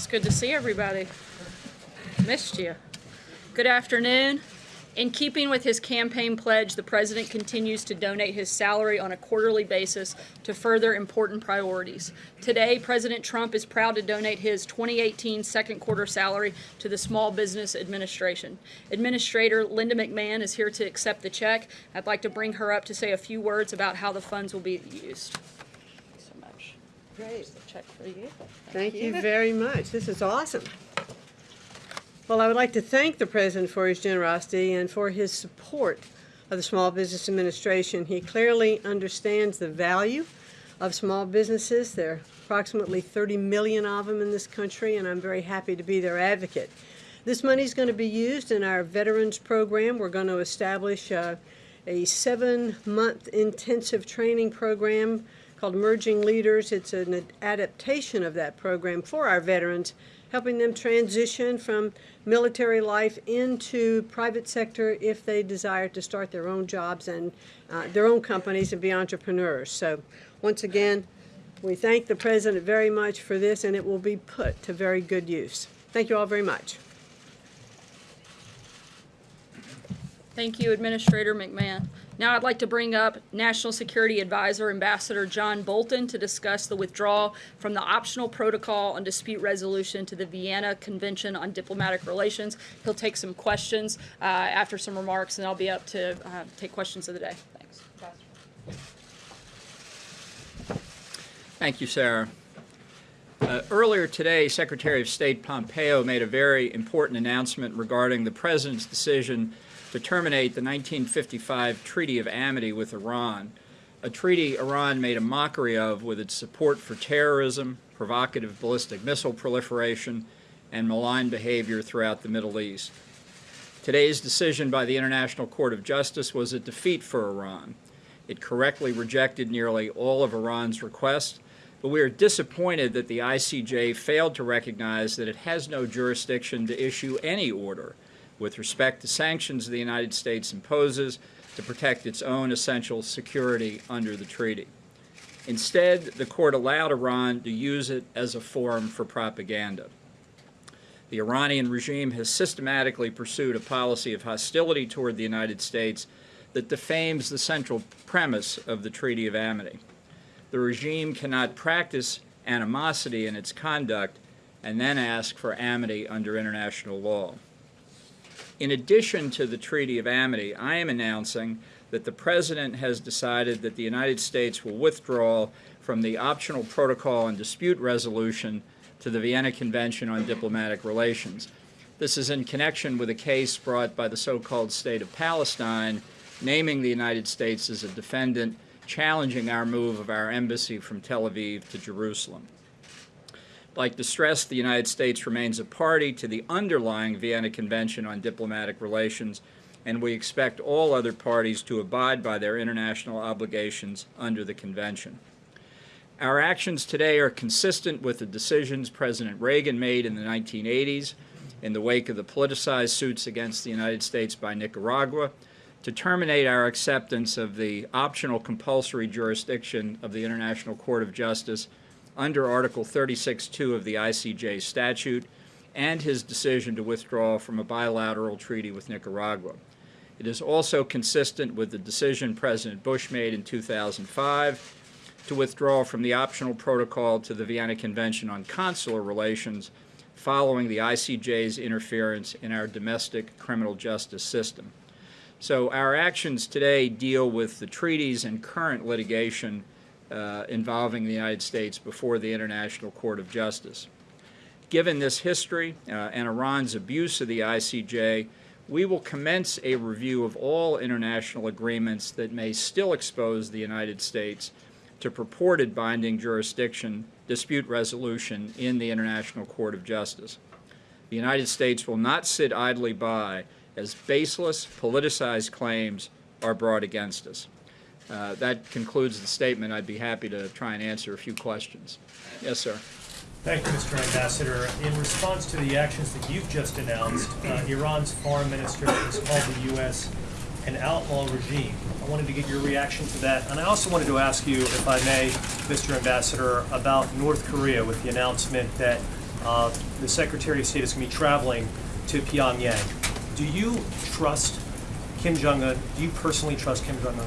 It's good to see everybody. Missed you. Good afternoon. In keeping with his campaign pledge, the president continues to donate his salary on a quarterly basis to further important priorities. Today, President Trump is proud to donate his 2018 second quarter salary to the Small Business Administration. Administrator Linda McMahon is here to accept the check. I'd like to bring her up to say a few words about how the funds will be used. Thanks so much. Great. Here's the check for you. Thank you very much. This is awesome. Well, I would like to thank the President for his generosity and for his support of the Small Business Administration. He clearly understands the value of small businesses. There are approximately 30 million of them in this country, and I'm very happy to be their advocate. This money is going to be used in our Veterans Program. We're going to establish uh, a seven-month intensive training program called Emerging Leaders. It's an adaptation of that program for our veterans, helping them transition from military life into private sector if they desire to start their own jobs and uh, their own companies and be entrepreneurs. So once again, we thank the President very much for this, and it will be put to very good use. Thank you all very much. Thank you, Administrator McMahon. Now I'd like to bring up National Security Advisor Ambassador John Bolton to discuss the withdrawal from the optional protocol on dispute resolution to the Vienna Convention on Diplomatic Relations. He'll take some questions uh, after some remarks, and I'll be up to uh, take questions of the day. Thanks. Thank you, Sarah. Uh, earlier today, Secretary of State Pompeo made a very important announcement regarding the President's decision to terminate the 1955 Treaty of Amity with Iran, a treaty Iran made a mockery of with its support for terrorism, provocative ballistic missile proliferation, and malign behavior throughout the Middle East. Today's decision by the International Court of Justice was a defeat for Iran. It correctly rejected nearly all of Iran's requests, but we are disappointed that the ICJ failed to recognize that it has no jurisdiction to issue any order with respect to sanctions the United States imposes to protect its own essential security under the treaty. Instead, the court allowed Iran to use it as a forum for propaganda. The Iranian regime has systematically pursued a policy of hostility toward the United States that defames the central premise of the Treaty of Amity. The regime cannot practice animosity in its conduct and then ask for amity under international law. In addition to the Treaty of Amity, I am announcing that the President has decided that the United States will withdraw from the optional protocol on dispute resolution to the Vienna Convention on Diplomatic Relations. This is in connection with a case brought by the so-called State of Palestine, naming the United States as a defendant, challenging our move of our embassy from Tel Aviv to Jerusalem. Like to stress, the United States remains a party to the underlying Vienna Convention on Diplomatic Relations, and we expect all other parties to abide by their international obligations under the convention. Our actions today are consistent with the decisions President Reagan made in the 1980s in the wake of the politicized suits against the United States by Nicaragua to terminate our acceptance of the optional compulsory jurisdiction of the International Court of Justice under Article 36.2 of the ICJ statute and his decision to withdraw from a bilateral treaty with Nicaragua. It is also consistent with the decision President Bush made in 2005 to withdraw from the optional protocol to the Vienna Convention on Consular Relations following the ICJ's interference in our domestic criminal justice system. So our actions today deal with the treaties and current litigation uh, involving the United States before the International Court of Justice. Given this history uh, and Iran's abuse of the ICJ, we will commence a review of all international agreements that may still expose the United States to purported binding jurisdiction dispute resolution in the International Court of Justice. The United States will not sit idly by as baseless, politicized claims are brought against us. Uh, that concludes the statement. I'd be happy to try and answer a few questions. Yes, sir. Thank you, Mr. Ambassador. In response to the actions that you've just announced, uh, Iran's foreign minister has called the U.S. an outlaw regime. I wanted to get your reaction to that. And I also wanted to ask you, if I may, Mr. Ambassador, about North Korea with the announcement that uh, the Secretary of State is going to be traveling to Pyongyang. Do you trust Kim Jong-un? Do you personally trust Kim Jong-un?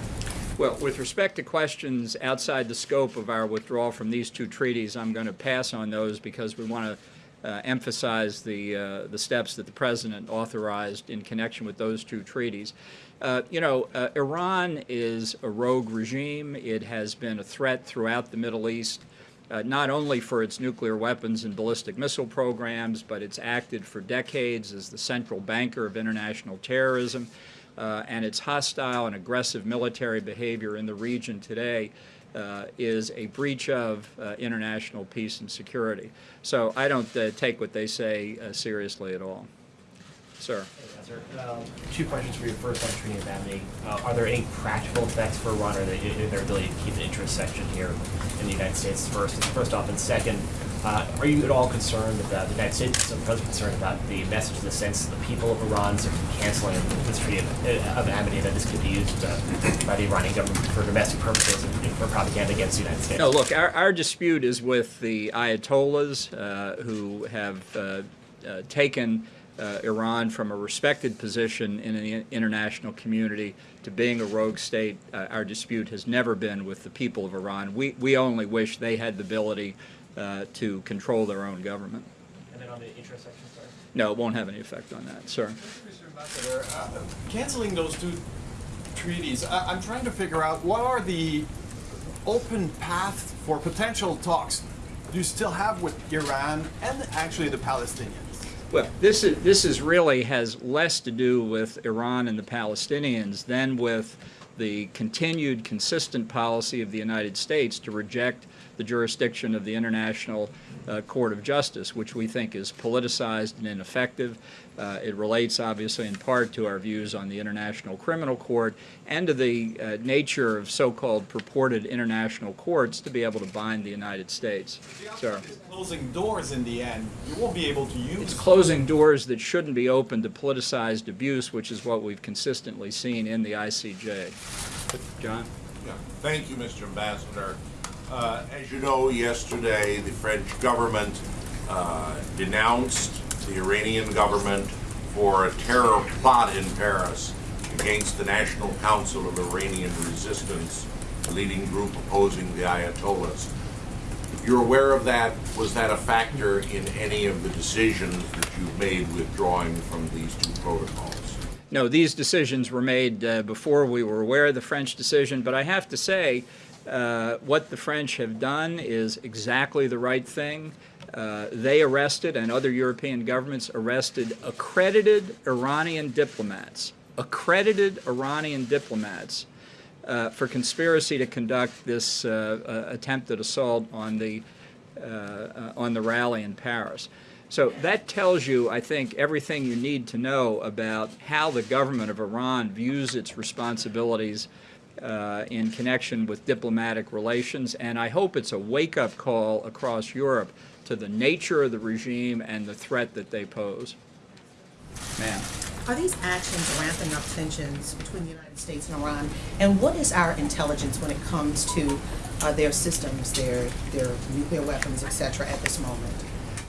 Well, with respect to questions outside the scope of our withdrawal from these two treaties, I'm going to pass on those because we want to uh, emphasize the, uh, the steps that the President authorized in connection with those two treaties. Uh, you know, uh, Iran is a rogue regime. It has been a threat throughout the Middle East, uh, not only for its nuclear weapons and ballistic missile programs, but it's acted for decades as the central banker of international terrorism uh, and its hostile and aggressive military behavior in the region today uh, is a breach of uh, international peace and security. So I don't uh, take what they say uh, seriously at all. Sir. Sir, um, two questions for you. First on treaty of amity. Uh, are there any practical effects for Iran or their ability to keep an interest section here in the United States? First, first off, and second, uh, are you at all concerned about the United States? I'm concerned about the message in the sense that the people of Iran are canceling this treaty of, uh, of amity that this could be used uh, by the Iranian government for domestic purposes and, and for propaganda against the United States. No, look, our, our dispute is with the Ayatollahs uh, who have uh, uh, taken uh, Iran from a respected position in the international community to being a rogue state. Uh, our dispute has never been with the people of Iran. We, we only wish they had the ability uh, to control their own government. And then on the interest section, sorry. No, it won't have any effect on that, sir. Mr. Ambassador, uh, canceling those two treaties, I- I'm trying to figure out what are the open path for potential talks do you still have with Iran and actually the Palestinians? Well, this is this is really has less to do with Iran and the Palestinians than with the continued consistent policy of the United States to reject the jurisdiction of the International uh, Court of Justice, which we think is politicized and ineffective. Uh, it relates, obviously, in part to our views on the International Criminal Court and to the uh, nature of so-called purported international courts to be able to bind the United States. Sir. It's closing doors in the end. You won't be able to use. It's closing doors that shouldn't be open to politicized abuse, which is what we've consistently seen in the ICJ. John? Yeah. Thank you, Mr. Ambassador. Uh, As you know, yesterday, the French government uh, denounced the Iranian government for a terror plot in Paris against the National Council of Iranian Resistance, leading group opposing the Ayatollahs. You're aware of that? Was that a factor in any of the decisions that you've made withdrawing from these two protocols? No, these decisions were made uh, before we were aware of the French decision, but I have to say, uh, what the French have done is exactly the right thing. Uh, they arrested, and other European governments arrested, accredited Iranian diplomats, accredited Iranian diplomats, uh, for conspiracy to conduct this uh, uh, attempted assault on the uh, on the rally in Paris. So that tells you, I think, everything you need to know about how the government of Iran views its responsibilities in connection with diplomatic relations, and I hope it's a wake-up call across Europe to the nature of the regime and the threat that they pose. Ma'am. Are these actions ramping up tensions between the United States and Iran? And what is our intelligence when it comes to uh, their systems, their their nuclear weapons, et cetera, at this moment?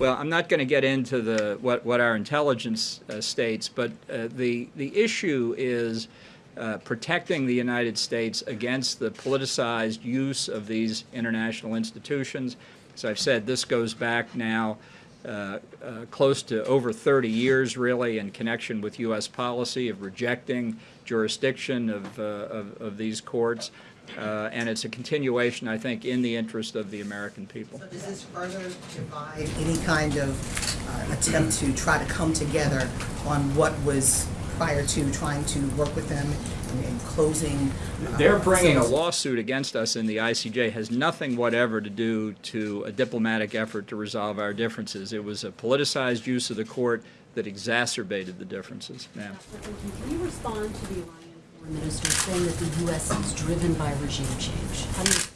Well, I'm not going to get into the what, what our intelligence uh, states, but uh, the the issue is uh, protecting the United States against the politicized use of these international institutions. As I've said, this goes back now uh, uh, close to over 30 years, really, in connection with U.S. policy of rejecting jurisdiction of, uh, of, of these courts. Uh, and it's a continuation, I think, in the interest of the American people. So does this further divide any kind of uh, attempt to try to come together on what was prior to trying to work with them and, and closing? uh, They're bringing a lawsuit against us in the ICJ has nothing whatever to do to a diplomatic effort to resolve our differences. It was a politicized use of the court that exacerbated the differences. Ma'am. Can you respond to the Iranian foreign minister saying that the U.S. is driven by regime change?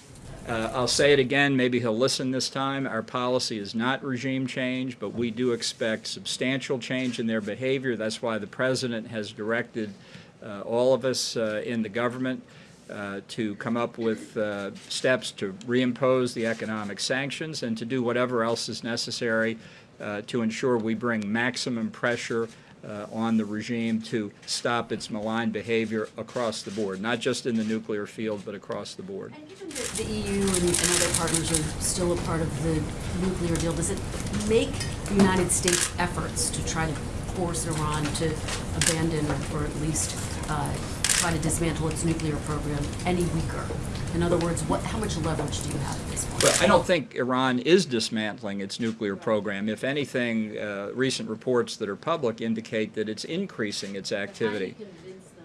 Uh, I'll say it again, maybe he'll listen this time. Our policy is not regime change, but we do expect substantial change in their behavior. That's why the President has directed uh, all of us uh, in the government uh, to come up with uh, steps to reimpose the economic sanctions and to do whatever else is necessary uh, to ensure we bring maximum pressure uh, on the regime to stop its malign behavior across the board, not just in the nuclear field, but across the board. And given that the EU and, and other partners are still a part of the nuclear deal, does it make the United States efforts to try to force Iran to abandon or at least uh, try to dismantle its nuclear program any weaker? In other words, what, how much leverage do you have at this point? Well, I don't think Iran is dismantling its nuclear program. If anything, uh, recent reports that are public indicate that it's increasing its activity. How do you convince them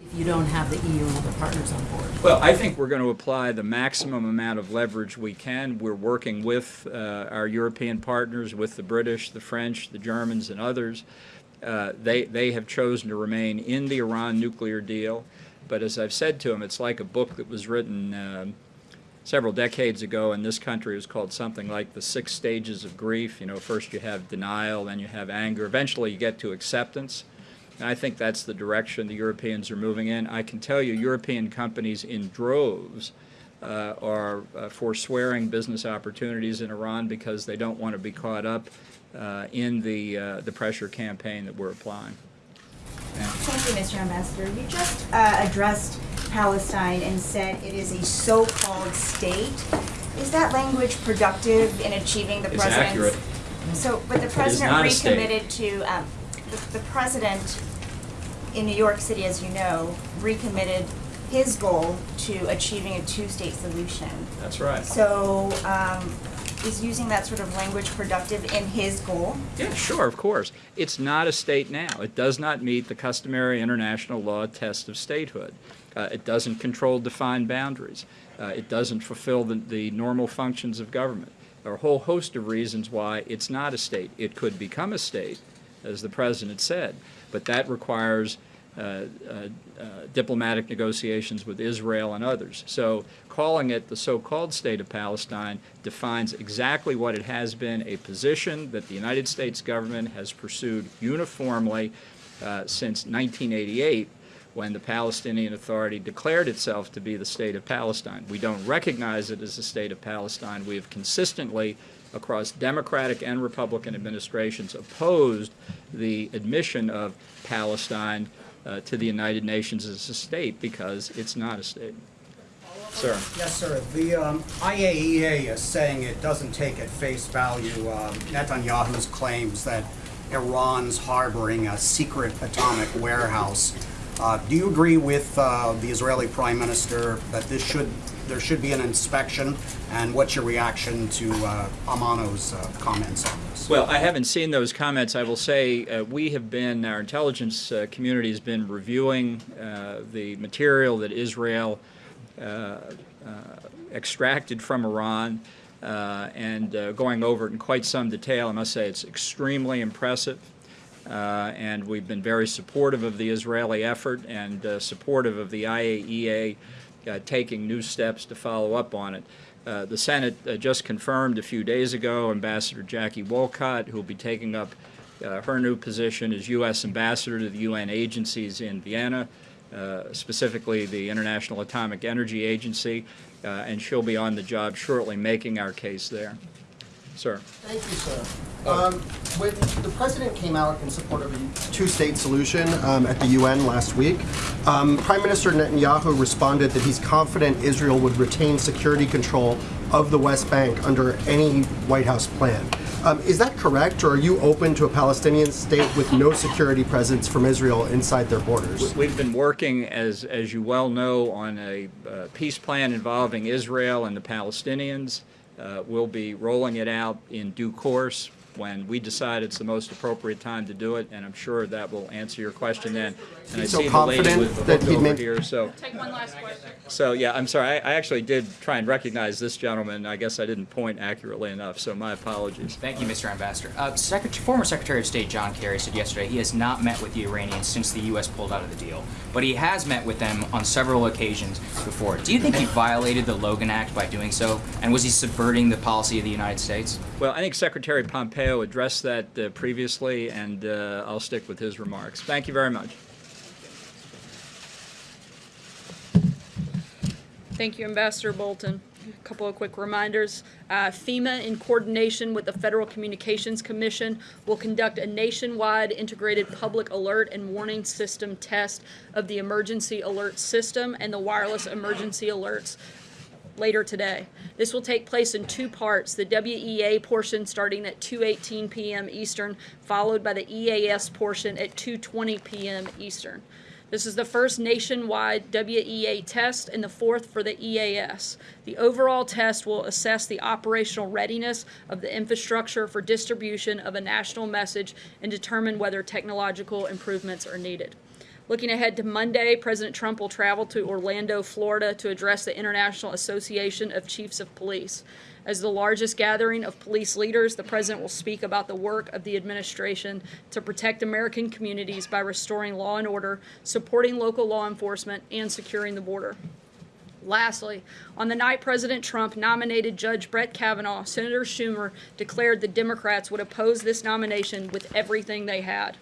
if you don't have the EU and other partners on board? Well, I think we're going to apply the maximum amount of leverage we can. We're working with uh, our European partners, with the British, the French, the Germans, and others. Uh, they, they have chosen to remain in the Iran nuclear deal. But as I've said to them, it's like a book that was written um, several decades ago in this country. It was called something like The Six Stages of Grief. You know, first you have denial, then you have anger. Eventually you get to acceptance. And I think that's the direction the Europeans are moving in. I can tell you, European companies in droves uh, are uh, forswearing business opportunities in Iran because they don't want to be caught up uh, in the uh, the pressure campaign that we're applying. Thank you, Mr. Ambassador. You just uh, addressed Palestine and said it is a so-called state. Is that language productive in achieving the It's president's? accurate. So, but the president recommitted to, um, the, the president in New York City, as you know, recommitted his goal to achieving a two-state solution. That's right. So, um, is using that sort of language productive in his goal? Yeah, sure, of course. It's not a state now. It does not meet the customary international law test of statehood. Uh, it doesn't control defined boundaries. Uh, it doesn't fulfill the, the normal functions of government. There are a whole host of reasons why it's not a state. It could become a state, as the president said, but that requires diplomatic negotiations with Israel and others. So calling it the so-called state of Palestine defines exactly what it has been, a position that the United States government has pursued uniformly uh, since 1988 when the Palestinian Authority declared itself to be the state of Palestine. We don't recognize it as the state of Palestine. We have consistently across Democratic and Republican administrations opposed the admission of Palestine uh, to the United Nations as a state because it's not a state. Sir. Yes, sir. The um, IAEA is saying it doesn't take at face value um, Netanyahu's claims that Iran's harboring a secret atomic warehouse. Uh, do you agree with uh, the Israeli Prime Minister that this should there should be an inspection? And what's your reaction to uh, Amano's uh, comments on? Well, I haven't seen those comments. I will say uh, we have been, our intelligence uh, community has been reviewing uh, the material that Israel uh, uh, extracted from Iran uh, and going over it in quite some detail. I must say it's extremely impressive. And we've been very supportive of the Israeli effort and supportive of the IAEA taking new steps to follow up on it. Uh, the Senate uh, just confirmed a few days ago Ambassador Jackie Wolcott, who will be taking up uh, her new position as U.S. Ambassador to the UN agencies in Vienna, uh, specifically the International Atomic Energy Agency, uh, and she'll be on the job shortly making our case there. Sir. Thank you, sir. Um, when the president came out in support of a two-state solution um, at the UN last week, um, Prime Minister Netanyahu responded that he's confident Israel would retain security control of the West Bank under any White House plan. Um, is that correct, or are you open to a Palestinian state with no security presence from Israel inside their borders? We've been working, as, as you well know, on a uh, peace plan involving Israel and the Palestinians. Uh, we'll be rolling it out in due course when we decide it's the most appropriate time to do it, and I'm sure that will answer your question then. And I So see the lady confident with the that he'd over here, so, Take one last question. so yeah, I'm sorry, I, I actually did try and recognize this gentleman. I guess I didn't point accurately enough, so my apologies. Thank you, Mr. Ambassador. Uh, Secret- former Secretary of State John Kerry said yesterday he has not met with the Iranians since the U.S. pulled out of the deal, but he has met with them on several occasions before. Do you think he violated the Logan Act by doing so, and was he subverting the policy of the United States? Well, I think Secretary Pompeo addressed that uh, previously, and uh, I'll stick with his remarks. Thank you very much. Thank you, Ambassador Bolton. A couple of quick reminders. Uh, FEMA, in coordination with the Federal Communications Commission, will conduct a nationwide integrated public alert and warning system test of the emergency alert system and the wireless emergency alerts later today. This will take place in two parts, the WEA portion starting at 2:18 p.m. Eastern, followed by the EAS portion at 2:20 p.m. Eastern. This is the first nationwide WEA test and the fourth for the EAS. The overall test will assess the operational readiness of the infrastructure for distribution of a national message and determine whether technological improvements are needed. Looking ahead to Monday, President Trump will travel to Orlando, Florida to address the International Association of Chiefs of Police. As the largest gathering of police leaders, the president will speak about the work of the administration to protect American communities by restoring law and order, supporting local law enforcement, and securing the border. Lastly, on the night President Trump nominated Judge Brett Kavanaugh, Senator Schumer declared the Democrats would oppose this nomination with everything they had.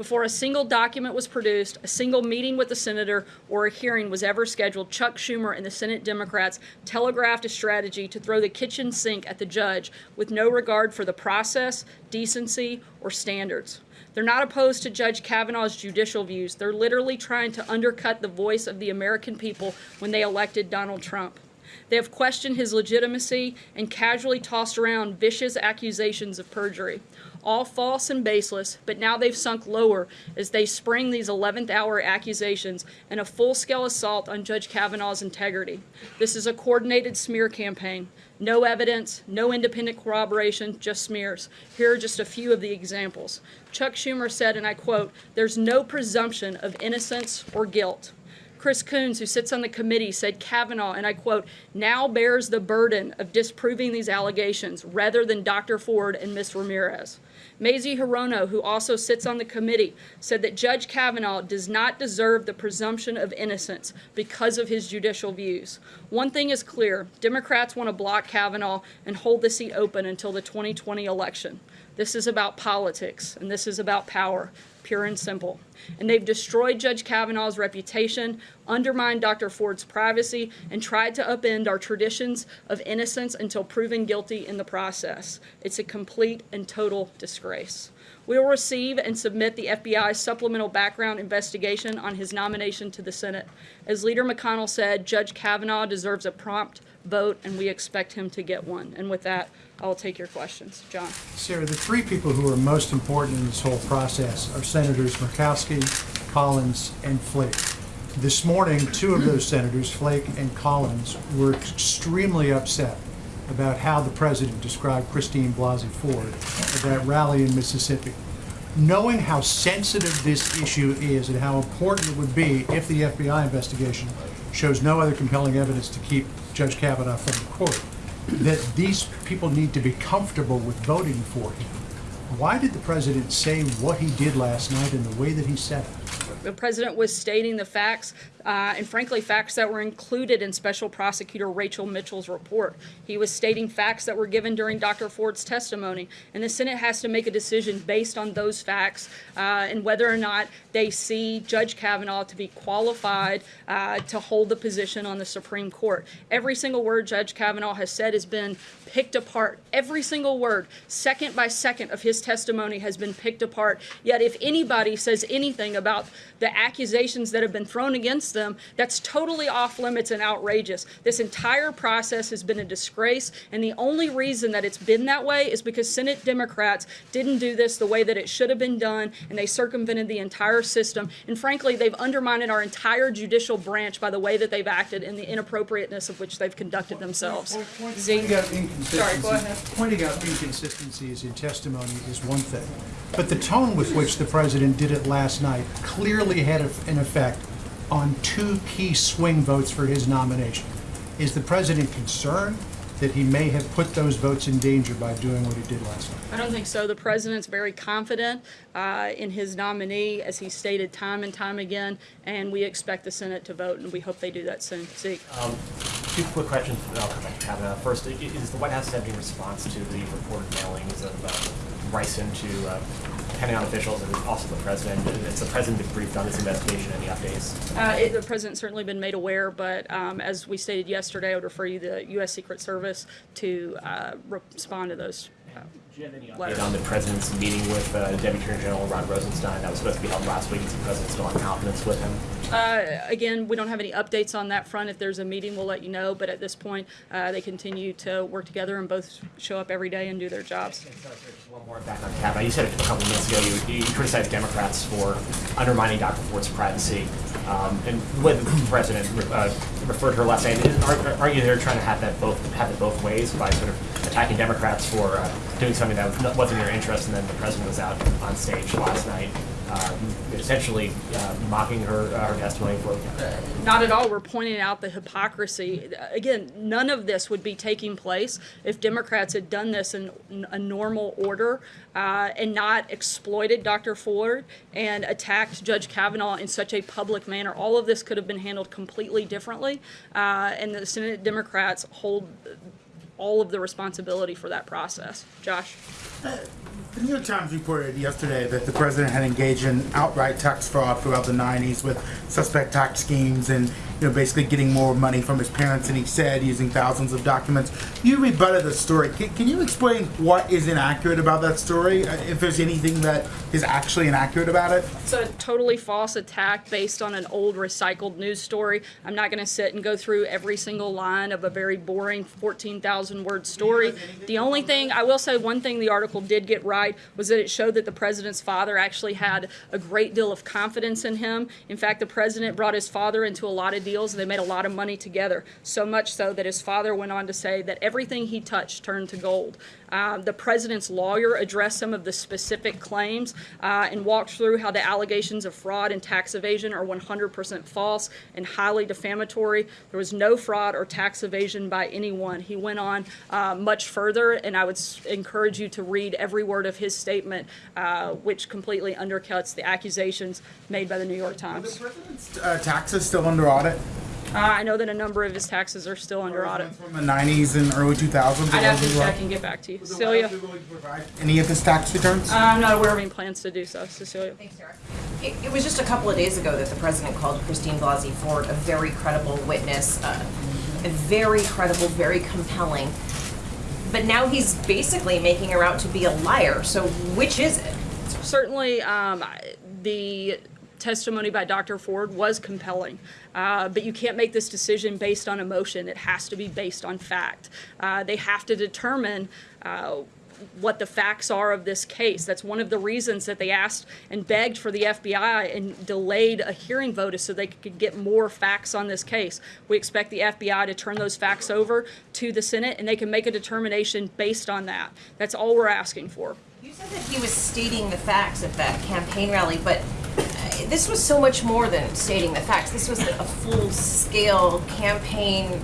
Before a single document was produced, a single meeting with the senator, or a hearing was ever scheduled, Chuck Schumer and the Senate Democrats telegraphed a strategy to throw the kitchen sink at the judge with no regard for the process, decency, or standards. They're not opposed to Judge Kavanaugh's judicial views. They're literally trying to undercut the voice of the American people when they elected Donald Trump. They have questioned his legitimacy and casually tossed around vicious accusations of perjury all false and baseless, but now they've sunk lower as they spring these 11th hour accusations and a full scale assault on Judge Kavanaugh's integrity. This is a coordinated smear campaign. No evidence, no independent corroboration, just smears. Here are just a few of the examples. Chuck Schumer said, and I quote, There's no presumption of innocence or guilt. Chris Coons, who sits on the committee, said Kavanaugh, and I quote, now bears the burden of disproving these allegations rather than Dr. Ford and Ms. Ramirez. Mazie Hirono, who also sits on the committee, said that Judge Kavanaugh does not deserve the presumption of innocence because of his judicial views. One thing is clear Democrats want to block Kavanaugh and hold the seat open until the 2020 election. This is about politics, and this is about power, pure and simple. And they've destroyed Judge Kavanaugh's reputation, undermined Dr. Ford's privacy, and tried to upend our traditions of innocence until proven guilty in the process. It's a complete and total disgrace. We will receive and submit the FBI's supplemental background investigation on his nomination to the Senate. As Leader McConnell said, Judge Kavanaugh deserves a prompt vote, and we expect him to get one. And with that, I'll take your questions. John. Sarah, the three people who are most important in this whole process are Senators Murkowski, Collins, and Flake. This morning, two of those senators, Flake and Collins, were extremely upset about how the president described Christine Blasey Ford at that rally in Mississippi. Knowing how sensitive this issue is and how important it would be if the FBI investigation shows no other compelling evidence to keep Judge Kavanaugh from the court, that these people need to be comfortable with voting for him. Why did the president say what he did last night in the way that he said it? The president was stating the facts uh, and frankly, facts that were included in Special Prosecutor Rachel Mitchell's report. He was stating facts that were given during Dr. Ford's testimony, and the Senate has to make a decision based on those facts uh, and whether or not they see Judge Kavanaugh to be qualified uh, to hold the position on the Supreme Court. Every single word Judge Kavanaugh has said has been picked apart. Every single word, second by second, of his testimony has been picked apart. Yet, if anybody says anything about the accusations that have been thrown against against them that's totally off limits and outrageous. This entire process has been a disgrace, and the only reason that it's been that way is because Senate Democrats didn't do this the way that it should have been done, and they circumvented the entire system. And frankly, they've undermined our entire judicial branch by the way that they've acted and the inappropriateness of which they've conducted themselves. Pointing out Sorry. Pointing out inconsistencies in testimony is one thing, but the tone with which the president did it last night clearly had an effect on two key swing votes for his nomination. Is the president concerned that he may have put those votes in danger by doing what he did last night? I don't think so. The president's very confident uh, in his nominee, as he stated time and time again, and we expect the Senate to vote, and we hope they do that soon. Zeke. Um, two quick questions, and I'll come back to Kavanaugh. First, is the White House have any response to the reported mailings of uh, ricin to uh, Pentagon officials and also the president. Has the president been briefed on this investigation? Any updates? Uh, it, the president's certainly been made aware, but um, as we stated yesterday, I would refer you to the U.S. Secret Service to uh, respond to those. Do you have any update on the president's meeting with uh, Deputy Attorney General Rod Rosenstein? That was supposed to be held last week. Is the president still in confidence with him? Uh, again, we don't have any updates on that front. If there's a meeting, we'll let you know. But at this point, uh, they continue to work together and both show up every day and do their jobs. Just one more back on Kavanaugh. You said it a couple of minutes ago. You, you criticized Democrats for undermining Dr. Ford's privacy. Um, and the the president uh, referred to her last night, aren't, aren't you there trying to have that both have it both ways by sort of attacking Democrats for uh, doing something that wasn't their interest, and then the president was out on stage last night, um, essentially uh, mocking her uh, her testimony for. Not at all. We're pointing out the hypocrisy. Again, none of this would be taking place if Democrats had done this in a normal order uh, and not exploited Dr. Ford and attacked Judge Kavanaugh in such a public manner. All of this could have been handled completely differently, uh, and the Senate Democrats hold all of the responsibility for that process. Josh? The New York Times reported yesterday that the president had engaged in outright tax fraud throughout the 90s with suspect tax schemes and, you know, basically getting more money from his parents than he said using thousands of documents. You rebutted the story. Can, can you explain what is inaccurate about that story? Uh, If there's anything that is actually inaccurate about it? It's a totally false attack based on an old recycled news story. I'm not going to sit and go through every single line of a very boring 14,000 word story. The only thing, I will say one thing the article did get right was that it showed that the president's father actually had a great deal of confidence in him. In fact, the president brought his father into a lot of deals and they made a lot of money together. So much so that his father went on to say that everything he touched turned to gold. Um, the president's lawyer addressed some of the specific claims uh, and walked through how the allegations of fraud and tax evasion are 100% false and highly defamatory. There was no fraud or tax evasion by anyone. He went on uh, much further, and I would encourage you to read every word of his statement, uh, which completely undercuts the accusations made by the New York Times. Uh, taxes still under audit Uh, I know that a number of his taxes are still under audit. from the 90s and early 2000s? I'd have as to well? check and get back to you. Cecilia? Any of his tax returns? I'm not aware of any plans to do so. Cecilia? Thanks, Sarah. It, it was just a couple of days ago that the president called Christine Blasey Ford a very credible witness, uh, a very credible, very compelling. But now he's basically making her out to be a liar. So which is it? Certainly, um, the testimony by Dr. Ford was compelling, uh, but you can't make this decision based on emotion. It has to be based on fact. Uh, they have to determine uh, what the facts are of this case. That's one of the reasons that they asked and begged for the FBI and delayed a hearing vote so they could get more facts on this case. We expect the FBI to turn those facts over to the Senate and they can make a determination based on that. That's all we're asking for. That he was stating the facts at that campaign rally, but uh, this was so much more than stating the facts. This was a full-scale campaign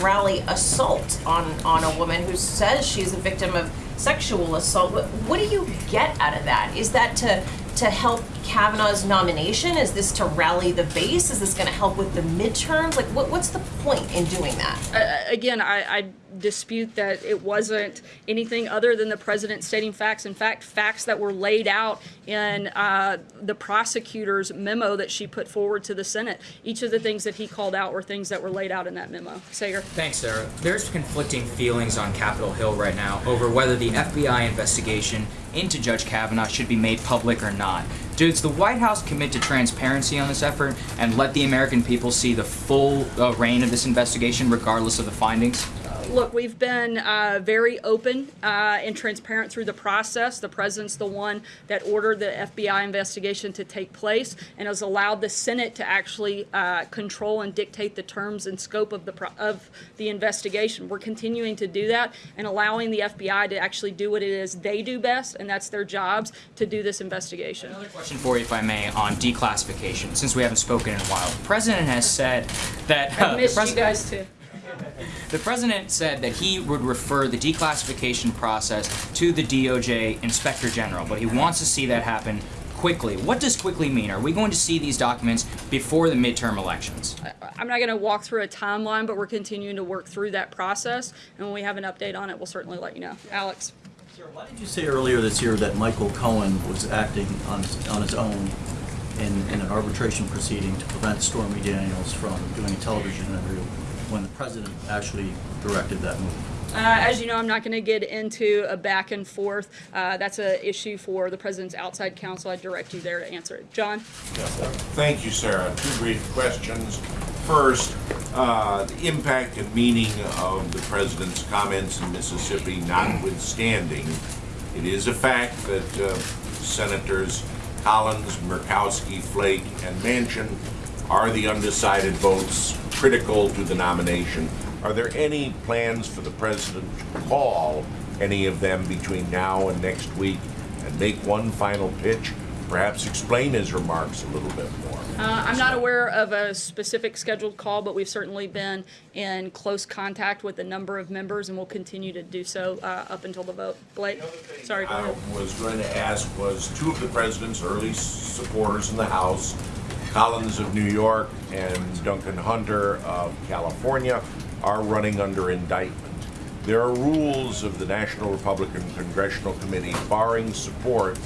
rally assault on, on a woman who says she's a victim of sexual assault. What, what do you get out of that? Is that to to help Kavanaugh's nomination? Is this to rally the base? Is this going to help with the midterms? Like, what, what's the point in doing that? Uh, again, I, I dispute that it wasn't anything other than the president stating facts. In fact, facts that were laid out in uh, the prosecutor's memo that she put forward to the Senate. Each of the things that he called out were things that were laid out in that memo. Saagar. Thanks, Sarah. There's conflicting feelings on Capitol Hill right now over whether the FBI investigation into Judge Kavanaugh should be made public or not. Does the White House commit to transparency on this effort and let the American people see the full uh, reign of this investigation, regardless of the findings? Look, we've been uh, very open uh, and transparent through the process. The president's the one that ordered the FBI investigation to take place and has allowed the Senate to actually uh, control and dictate the terms and scope of the pro- of the investigation. We're continuing to do that and allowing the FBI to actually do what it is they do best, and that's their jobs to do this investigation. Another question for you, if I may, on declassification, since we haven't spoken in a while. The president has said that. I the missed you guys too. The president said that he would refer the declassification process to the DOJ Inspector General, but he wants to see that happen quickly. What does quickly mean? Are we going to see these documents before the midterm elections? I'm not going to walk through a timeline, but we're continuing to work through that process. And when we have an update on it, we'll certainly let you know. Alex. Why did you say earlier this year that Michael Cohen was acting on, on his own in, in an arbitration proceeding to prevent Stormy Daniels from doing a television interview when the president actually directed that move? Uh, as you know, I'm not going to get into a back and forth. Uh, that's an issue for the president's outside counsel. I direct you there to answer it. John? Thank you, Sarah. Two brief questions. First, uh, the impact and meaning of the president's comments in Mississippi notwithstanding, it is a fact that uh, Senators Collins, Murkowski, Flake, and Manchin are the undecided votes critical to the nomination. Are there any plans for the president to call any of them between now and next week and make one final pitch? Perhaps explain his remarks a little bit more. Uh, I'm not aware of a specific scheduled call, but we've certainly been in close contact with a number of members and we'll continue to do so uh, up until the vote. Blake? Sorry, go I was going to ask was two of the president's early supporters in the House, Collins of New York and Duncan Hunter of California, are running under indictment. There are rules of the National Republican Congressional Committee barring support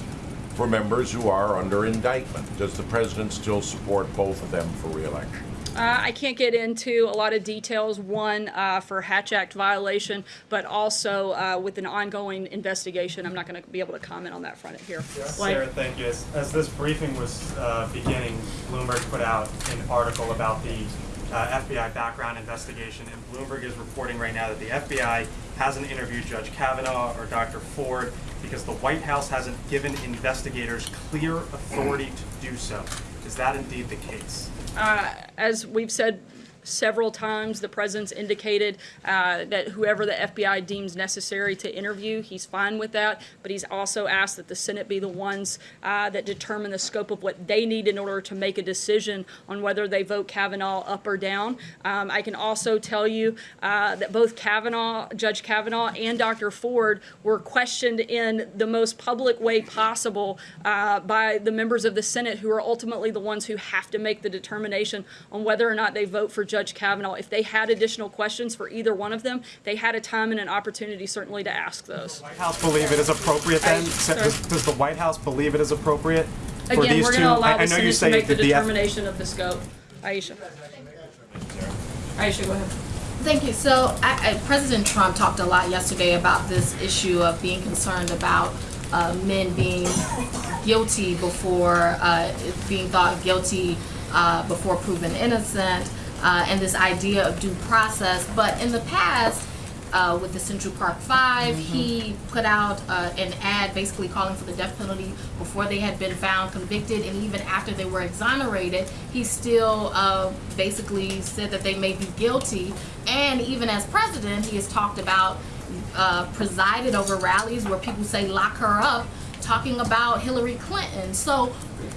for members who are under indictment. Does the president still support both of them for reelection? Uh, I can't get into a lot of details, one uh, for Hatch Act violation, but also uh, with an ongoing investigation. I'm not going to be able to comment on that front here. Blake? Sarah, thank you. As, as this briefing was uh, beginning, Bloomberg put out an article about the uh, FBI background investigation, and Bloomberg is reporting right now that the FBI hasn't interviewed Judge Kavanaugh or Dr. Ford because the White House hasn't given investigators clear authority to do so. Is that indeed the case? Uh, As we've said several times, the president's indicated uh, that whoever the FBI deems necessary to interview, he's fine with that, but he's also asked that the Senate be the ones uh, that determine the scope of what they need in order to make a decision on whether they vote Kavanaugh up or down. Um, I can also tell you uh, that both Kavanaugh, Judge Kavanaugh and Dr. Ford were questioned in the most public way possible uh, by the members of the Senate who are ultimately the ones who have to make the determination on whether or not they vote for Judge Kavanaugh. If they had additional questions for either one of them, they had a time and an opportunity certainly to ask those. White House believe it is appropriate then? I- Sa- sorry. Does, does the White House believe it is appropriate for Again, these we're two? going to allow I, I know you Senate to say make the that the F- determination of the scope. Aisha. Aisha, go ahead. Thank you. So, I, I, President Trump talked a lot yesterday about this issue of being concerned about uh, men being guilty before uh, being thought guilty uh, before proven innocent, uh, and this idea of due process. But in the past, uh, with the Central Park 5 he put out uh, an ad basically calling for the death penalty before they had been found convicted, and even after they were exonerated, he still uh, basically said that they may be guilty. And even as president, he has talked about uh, presided over rallies where people say lock her up, talking about Hillary Clinton. So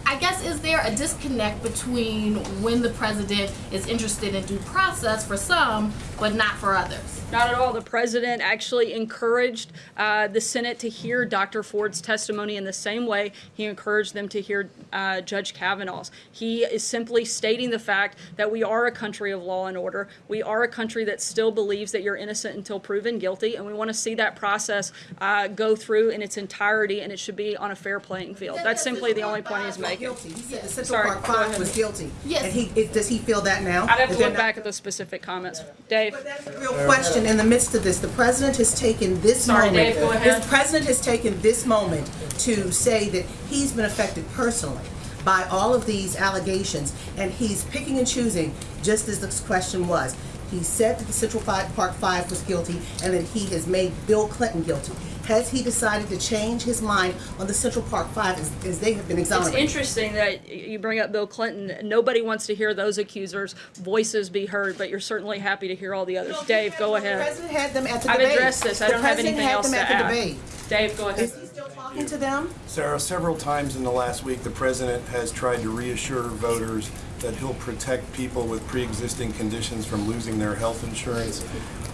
I guess is there a disconnect between when the president is interested in due process for some, but not for others? Not at all. The president actually encouraged uh, the Senate to hear Dr. Ford's testimony in the same way he encouraged them to hear uh, Judge Kavanaugh's. He is simply stating the fact that we are a country of law and order. We are a country that still believes that you're innocent until proven guilty, and we want to see that process uh, go through in its entirety, and it should be on a fair playing field. That's simply the only point he's making. Guilty. He said the Central Sorry, Park Five was guilty. Yes. And he, is- does he feel that now? I'd have Is to look not- back at those specific comments. Dave? But that's a real question, in the midst of this, the president has taken this Sorry, moment. Dave. The president has taken this moment to say that he's been affected personally by all of these allegations, and he's picking and choosing, just as this question was. He said that the Central Park Five was guilty, and that he has made Bill Clinton guilty. Has he decided to change his mind on the Central Park Five as, as they have been exonerated? It's interesting that you bring up Bill Clinton. Nobody wants to hear those accusers' voices be heard, but you're certainly happy to hear all the others. Dave, go ahead. The ahead. president had them at the I've debate. addressed this. I The don't have president anything had else them to at the add. debate. Dave, go ahead. Is he still talking to them? Sarah, several times in the last week, the president has tried to reassure voters that he'll protect people with pre-existing conditions from losing their health insurance.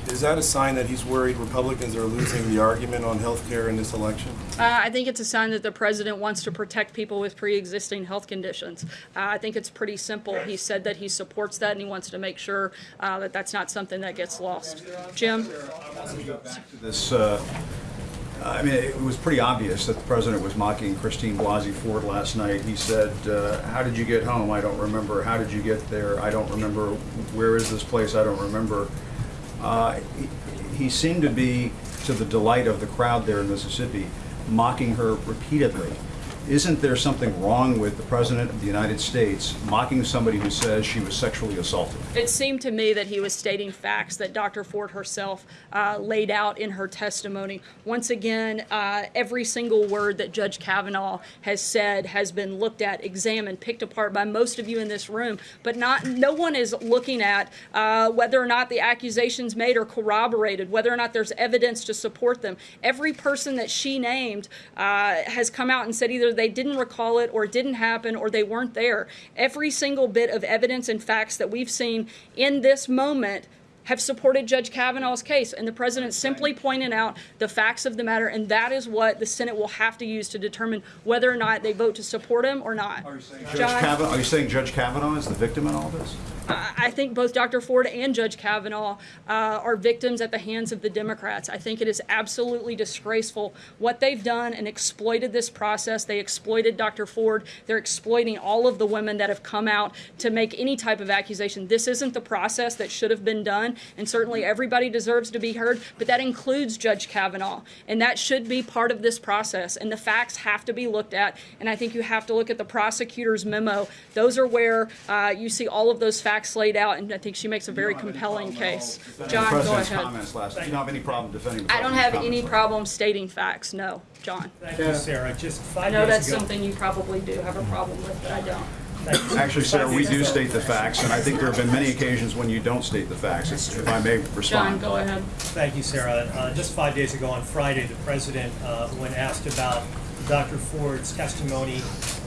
Is that a sign that he's worried Republicans are losing the argument on health care in this election? Uh, I think it's a sign that the president wants to protect people with pre-existing health conditions. Uh, I think it's pretty simple. He said that he supports that and he wants to make sure uh, that that's not something that gets lost. Jim? this uh, I mean, it was pretty obvious that the president was mocking Christine Blasey Ford last night. He said, uh, how did you get home? I don't remember. How did you get there? I don't remember. Where is this place? I don't remember. Uh, he, he seemed to be, to the delight of the crowd there in Mississippi, mocking her repeatedly. Isn't there something wrong with the President of the United States mocking somebody who says she was sexually assaulted? It seemed to me that he was stating facts that Dr. Ford herself uh, laid out in her testimony. Once again, uh, every single word that Judge Kavanaugh has said has been looked at, examined, picked apart by most of you in this room, but not no one is looking at uh, whether or not the accusations made are corroborated, whether or not there's evidence to support them. Every person that she named uh, has come out and said either they didn't recall it or it didn't happen or they weren't there. Every single bit of evidence and facts that we've seen in this moment have supported Judge Kavanaugh's case, and the president simply pointed out the facts of the matter, and that is what the Senate will have to use to determine whether or not they vote to support him or not. Judge John? Kavanaugh, are you saying Judge Kavanaugh is the victim in all this? I I think both Dr. Ford and Judge Kavanaugh uh, are victims at the hands of the Democrats. I think it is absolutely disgraceful what they've done and exploited this process. They exploited Dr. Ford. They're exploiting all of the women that have come out to make any type of accusation. This isn't the process that should have been done, and certainly everybody deserves to be heard, but that includes Judge Kavanaugh, and that should be part of this process. And the facts have to be looked at, and I think you have to look at the prosecutor's memo. Those are where uh, you see all of those facts laid out, and I think she makes a very compelling case. John, go ahead. comments last, you don't have any problem defending the I don't have any comments? problem stating facts, no, John. Thank you, Sarah. Just I know that's ago. something you probably do have a problem with, but I don't. Actually, Sarah, we do state the facts, and I think there have been many occasions when you don't state the facts, if I may respond. John, go ahead. Thank you, Sarah. Uh, Just five days ago on Friday, the president, uh, when asked about Dr. Ford's testimony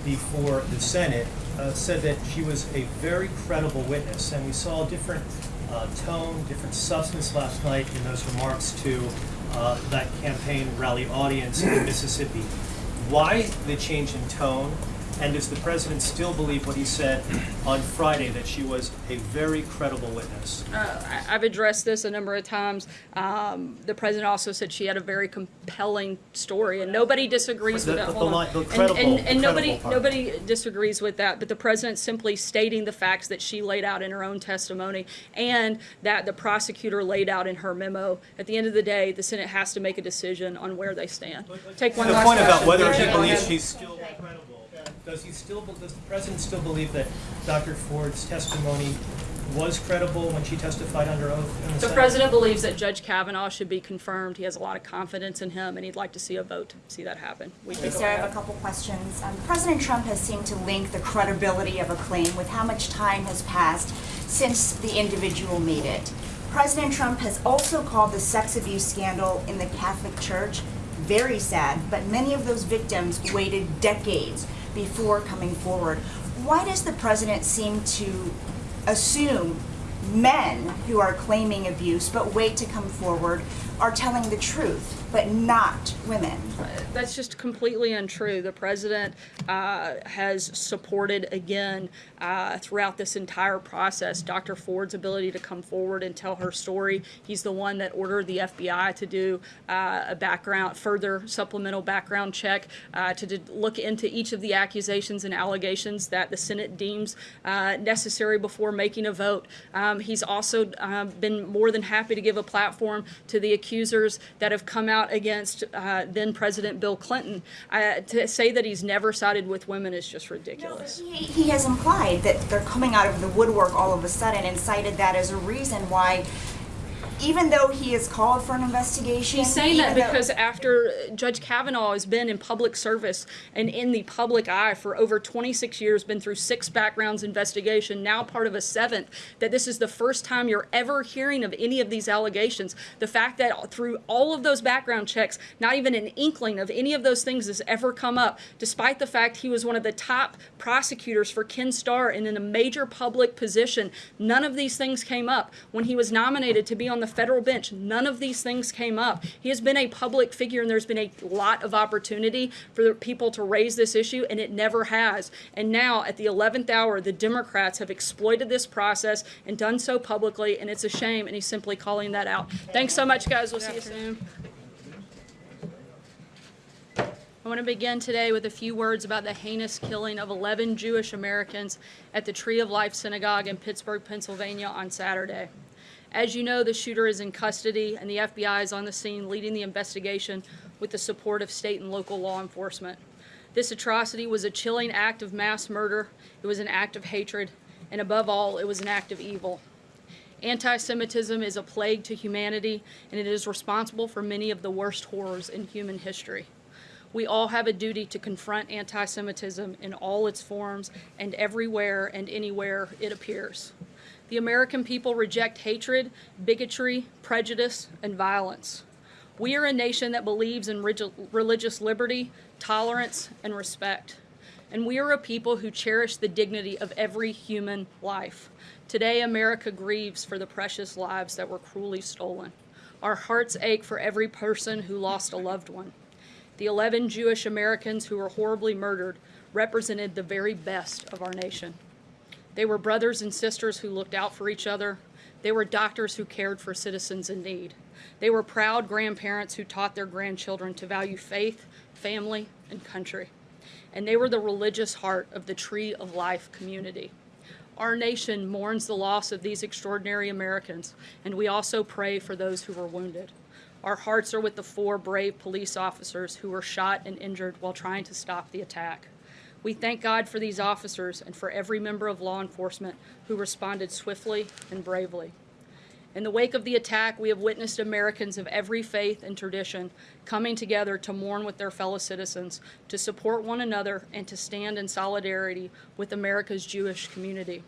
before the Senate, uh, said that she was a very credible witness, and we saw a different uh, tone, different substance last night in those remarks to uh, that campaign rally audience in Mississippi. Why the change in tone? And does the president still believe what he said on Friday, that she was a very credible witness? Uh, I- I've addressed this a number of times. Um, The president also said she had a very compelling story, and nobody disagrees with that. the Hold on. line- the And- credible- And, the and nobody, part. nobody disagrees with that, but the president simply stating the facts that she laid out in her own testimony and that the prosecutor laid out in her memo. At the end of the day, the Senate has to make a decision on where they stand. Take one The last point about whether he believes she's still credible, does he still, does the president still believe that Dr. Ford's testimony was credible when she testified under oath in the The president believes that Judge Kavanaugh should be confirmed. He has a lot of confidence in him, and he'd like to see a vote to see that happen. We can go Sarah, I have a couple questions. Um, President Trump has seemed to link the credibility of a claim with how much time has passed since the individual made it. President Trump has also called the sex abuse scandal in the Catholic Church very sad, but many of those victims waited decades before coming forward. Why does the president seem to assume men who are claiming abuse but wait to come forward are telling the truth, but not women? That's just completely untrue. The president uh, has supported, again, uh, throughout this entire process, Dr. Ford's ability to come forward and tell her story. He's the one that ordered the FBI to do uh, a background, further supplemental background check uh, to look into each of the accusations and allegations that the Senate deems uh, necessary before making a vote. Um, he's also um, been more than happy to give a platform to the accusers that have come out against uh, then President Bill Clinton. Uh, to say that he's never sided with women is just ridiculous. He, he has implied that they're coming out of the woodwork all of a sudden and cited that as a reason why, even though he has called for an investigation. He's saying that because after Judge Kavanaugh has been in public service and in the public eye for over 26 years, been through six backgrounds investigation, now part of a seventh, that this is the first time you're ever hearing of any of these allegations. The fact that through all of those background checks, not even an inkling of any of those things has ever come up, despite the fact he was one of the top prosecutors for Ken Starr and in a major public position, none of these things came up. When he was nominated to be on the federal bench, none of these things came up. He has been a public figure, and there's been a lot of opportunity for people to raise this issue, and it never has. And now, at the 11th hour, the Democrats have exploited this process and done so publicly, and it's a shame, and he's simply calling that out. Thanks so much, guys. We'll see you soon. I want to begin today with a few words about the heinous killing of 11 Jewish Americans at the Tree of Life Synagogue in Pittsburgh, Pennsylvania on Saturday. As you know, the shooter is in custody and the FBI is on the scene leading the investigation with the support of state and local law enforcement. This atrocity was a chilling act of mass murder, it was an act of hatred, and above all, it was an act of evil. Anti Semitism is a plague to humanity, and it is responsible for many of the worst horrors in human history. We all have a duty to confront anti Semitism in all its forms and everywhere and anywhere it appears. The American people reject hatred, bigotry, prejudice, and violence. We are a nation that believes in religious liberty, tolerance, and respect. And we are a people who cherish the dignity of every human life. Today, America grieves for the precious lives that were cruelly stolen. Our hearts ache for every person who lost a loved one. The 11 Jewish Americans who were horribly murdered represented the very best of our nation. They were brothers and sisters who looked out for each other. They were doctors who cared for citizens in need. They were proud grandparents who taught their grandchildren to value faith, family, and country. And they were the religious heart of the Tree of Life community. Our nation mourns the loss of these extraordinary Americans, and we also pray for those who were wounded. Our hearts are with the four brave police officers who were shot and injured while trying to stop the attack. We thank God for these officers and for every member of law enforcement who responded swiftly and bravely. In the wake of the attack, we have witnessed Americans of every faith and tradition coming together to mourn with their fellow citizens, to support one another, and to stand in solidarity with America's Jewish community.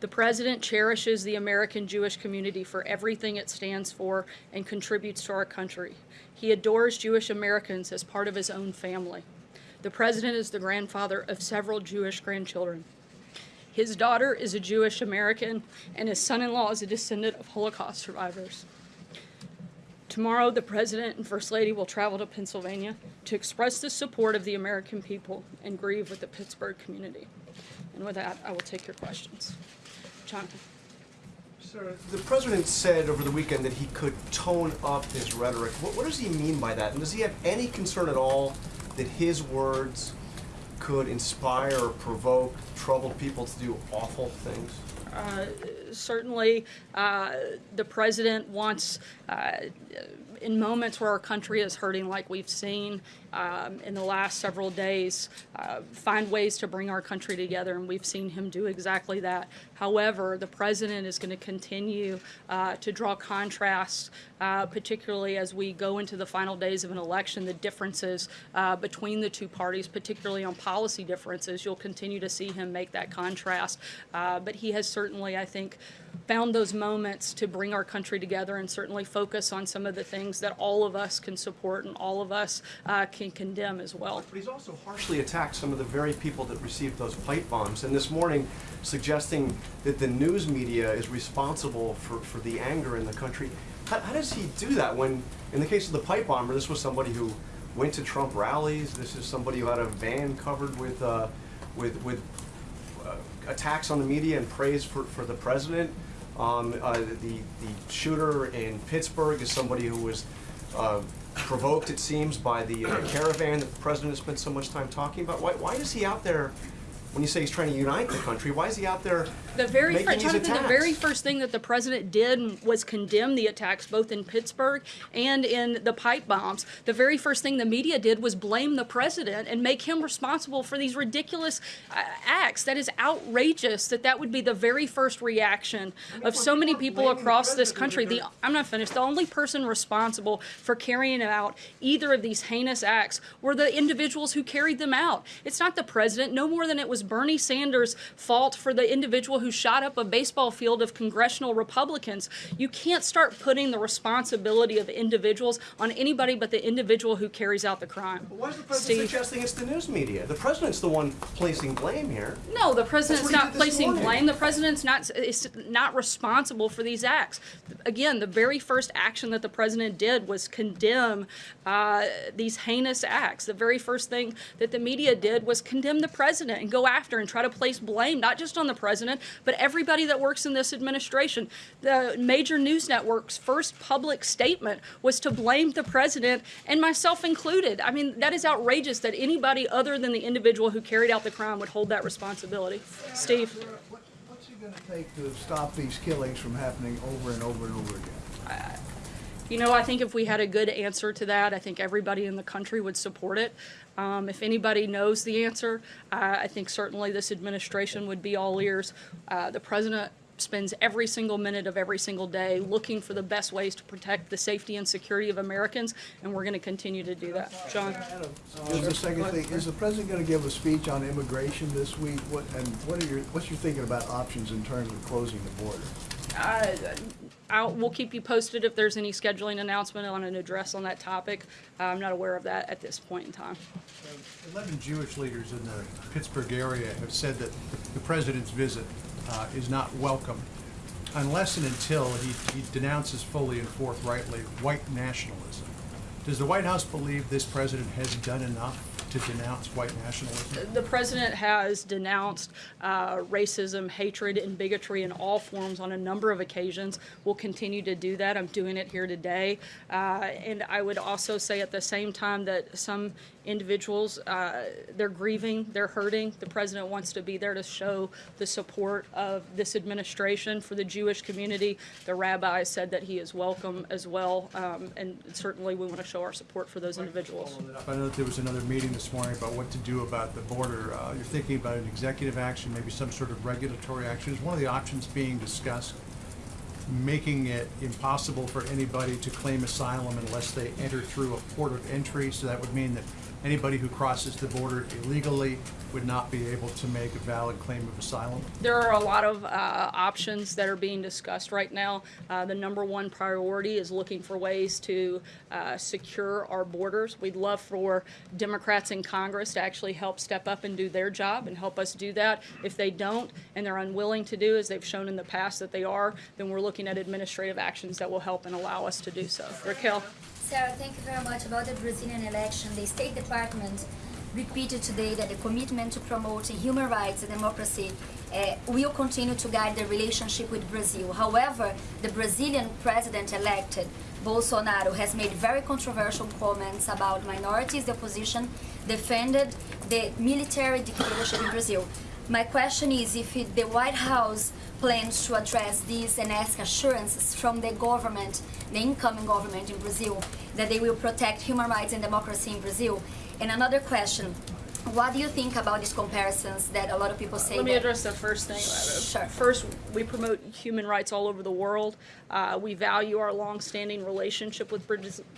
The President cherishes the American Jewish community for everything it stands for and contributes to our country. He adores Jewish Americans as part of his own family. The President is the grandfather of several Jewish grandchildren. His daughter is a Jewish American, and his son in law is a descendant of Holocaust survivors. Tomorrow, the President and First Lady will travel to Pennsylvania to express the support of the American people and grieve with the Pittsburgh community. And with that, I will take your questions. Jonathan. Sir, the president said over the weekend that he could tone up his rhetoric. What, what does he mean by that? And does he have any concern at all that his words could inspire or provoke troubled people to do awful things? Uh, certainly, uh, the president wants, uh, in moments where our country is hurting, like we've seen um, in the last several days, uh, find ways to bring our country together, and we've seen him do exactly that. However, the president is going to continue uh, to draw contrasts, uh, particularly as we go into the final days of an election, the differences uh, between the two parties, particularly on policy differences. You'll continue to see him make that contrast. Uh, but he has certainly, I think, found those moments to bring our country together and certainly focus on some of the things that all of us can support and all of us uh, can condemn as well. But he's also harshly attacked some of the very people that received those pipe bombs. And this morning, suggesting that the news media is responsible for, for the anger in the country. How, how does he do that when, in the case of the pipe bomber, this was somebody who went to Trump rallies. This is somebody who had a van covered with, uh, with, with uh, attacks on the media and praise for, for the president. Um, uh, the, the shooter in Pittsburgh is somebody who was uh, provoked, it seems, by the uh, caravan that the president has spent so much time talking about. Why, why is he out there, when you say he's trying to unite the country, why is he out there The very making fir- Jonathan, the very first thing that the president did was condemn the attacks both in Pittsburgh and in the pipe bombs. The very first thing the media did was blame the president and make him responsible for these ridiculous uh, acts. That is outrageous. That that would be the very first reaction of so many people across this country. The I'm not finished. The only person responsible for carrying out either of these heinous acts were the individuals who carried them out. It's not the president, no more than it was Bernie Sanders' fault for the individual who shot up a baseball field of congressional Republicans. You can't start putting the responsibility of individuals on anybody but the individual who carries out the crime. Why is the president suggesting it's the news media? The president's the one placing blame here. No, the president's That's what he not placing morning. blame. The president's not is not responsible for these acts. Again, the very first action that the president did was condemn uh, these heinous acts. The very first thing that the media did was condemn the president and go after and try to place blame, not just on the president, but everybody that works in this administration. The major news network's first public statement was to blame the president, and myself included. I mean, that is outrageous that anybody other than the individual who carried out the crime would hold that responsibility. Steve? What's it going to take to stop these killings from happening over and over and over again? You know, I think if we had a good answer to that, I think everybody in the country would support it. Um, if anybody knows the answer, uh, I think certainly this administration would be all ears. Uh, the president spends every single minute of every single day looking for the best ways to protect the safety and security of Americans, and we're going to continue to do that. John? Is the second thing, is the president going to give a speech on immigration this week? What, and what are your, what's your thinking about options in terms of closing the border? Uh, I'll, we'll keep you posted if there's any scheduling announcement on an address on that topic. I'm not aware of that at this point in time. 11 Jewish leaders in the Pittsburgh area have said that the president's visit uh, is not welcome unless and until he, he denounces fully and forthrightly white nationalism. Does the White House believe this president has done enough to denounce white nationalism? The president has denounced uh, racism, hatred, and bigotry in all forms on a number of occasions. We'll continue to do that. I'm doing it here today. Uh, and I would also say at the same time that some individuals, uh, they're grieving, they're hurting. The president wants to be there to show the support of this administration for the Jewish community. The rabbi said that he is welcome as well. Um, and certainly we want to show our support for those individuals. I know that there was another meeting this morning about what to do about the border. Uh, You're thinking about an executive action, maybe some sort of regulatory action. Is one of the options being discussed making it impossible for anybody to claim asylum unless they enter through a port of entry? So that would mean that anybody who crosses the border illegally would not be able to make a valid claim of asylum? There are a lot of uh, options that are being discussed right now. Uh, the number one priority is looking for ways to uh, secure our borders. We'd love for Democrats in Congress to actually help step up and do their job and help us do that. If they don't and they're unwilling to do, as they've shown in the past that they are, then we're looking at administrative actions that will help and allow us to do so. Raquel? Sarah, thank you very much about the Brazilian election. The State Department repeated today that the commitment to promoting human rights and democracy uh, will continue to guide the relationship with Brazil. However, the Brazilian president-elected Bolsonaro has made very controversial comments about minorities, the opposition, defended the military dictatorship in Brazil. My question is if it, the White House plans to address this and ask assurances from the government, the incoming government in Brazil, that they will protect human rights and democracy in Brazil. And another question, what do you think about these comparisons that a lot of people say Let me address the first thing. Sure. First, we promote human rights all over the world. Uh, we value our long-standing relationship with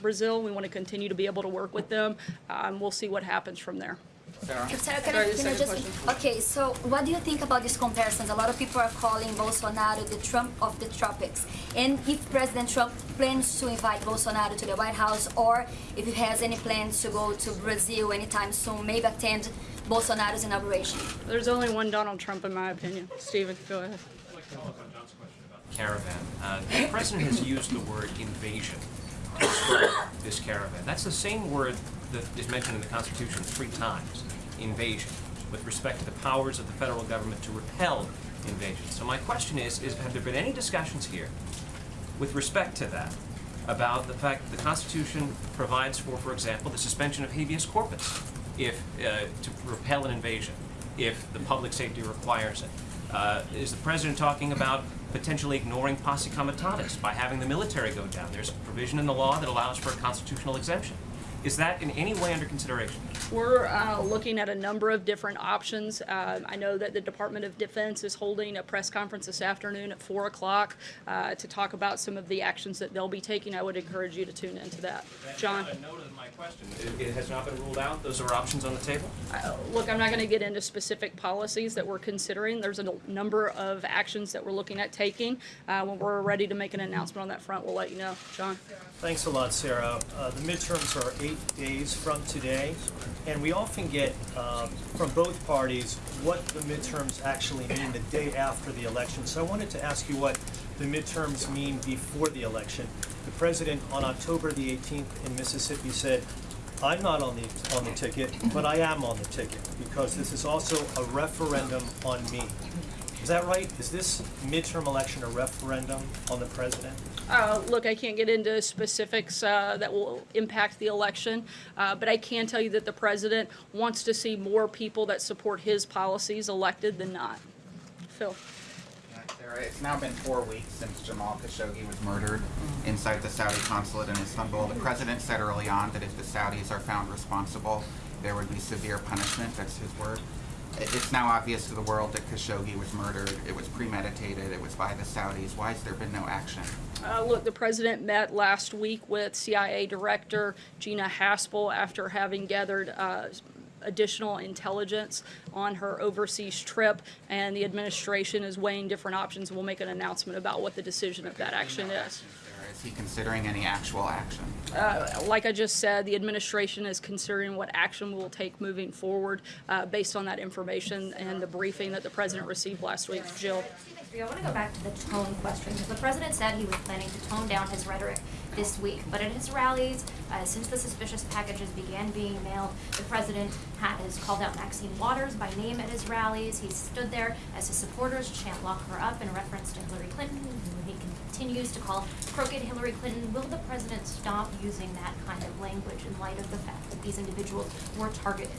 Brazil. We want to continue to be able to work with them. Um, we'll see what happens from there. Sarah, can Sorry, I, can I just question. okay? So, what do you think about these comparisons? A lot of people are calling Bolsonaro the Trump of the tropics. And if President Trump plans to invite Bolsonaro to the White House, or if he has any plans to go to Brazil anytime soon, maybe attend Bolsonaro's inauguration. There's only one Donald Trump, in my opinion. Stephen, go ahead. caravan. Uh, the president has used the word invasion to describe this caravan. That's the same word that is mentioned in the Constitution three times, invasion, with respect to the powers of the federal government to repel invasion. So my question is, is have there been any discussions here with respect to that about the fact that the Constitution provides for, for example, the suspension of habeas corpus if uh, to repel an invasion, if the public safety requires it. Uh, is the president talking about potentially ignoring posse comitatus by having the military go down? There's a provision in the law that allows for a constitutional exemption. Is that in any way under consideration? We're uh, looking at a number of different options. Uh, I know that the Department of Defense is holding a press conference this afternoon at 4 o'clock uh, to talk about some of the actions that they'll be taking. I would encourage you to tune into that. John? A note of my question. It, it has not been ruled out. Those are options on the table. Uh, Look, I'm not going to get into specific policies that we're considering. There's a number of actions that we're looking at taking. Uh, When we're ready to make an announcement on that front, we'll let you know. John? Thanks a lot, Sarah. Uh, The midterms are eight days from today, and we often get um, from both parties what the midterms actually mean the day after the election. So I wanted to ask you what the midterms mean before the election. The president on October the 18th in Mississippi said, I'm not on the, on the ticket, but I am on the ticket, because this is also a referendum on me. Is that right? Is this midterm election a referendum on the president? Uh, Look, I can't get into specifics uh, that will impact the election, uh, but I can tell you that the president wants to see more people that support his policies elected than not. Phil? It's now been four weeks since Jamal Khashoggi was murdered inside the Saudi consulate in Istanbul. The president said early on that if the Saudis are found responsible, there would be severe punishment. That's his word. It- It's now obvious to the world that Khashoggi was murdered. It was premeditated. It was by the Saudis. Why has there been no action? Uh, Look, the president met last week with CIA Director Gina Haspel after having gathered uh, additional intelligence on her overseas trip, and the administration is weighing different options. We'll make an announcement about what the decision of that action is. Or is he considering any actual action? Uh, Like I just said, the administration is considering what action we'll take moving forward uh, based on that information and the briefing that the president received last week. Jill? I want to go back to the tone question, because the president said he was planning to tone down his rhetoric this week. But at his rallies, uh, since the suspicious packages began being mailed, the president has called out Maxine Waters by name at his rallies. He stood there as his supporters chant lock her up in reference to Hillary Clinton, who he continues to call crooked Hillary Clinton. Will the president stop using that kind of language in light of the fact that these individuals were targeted?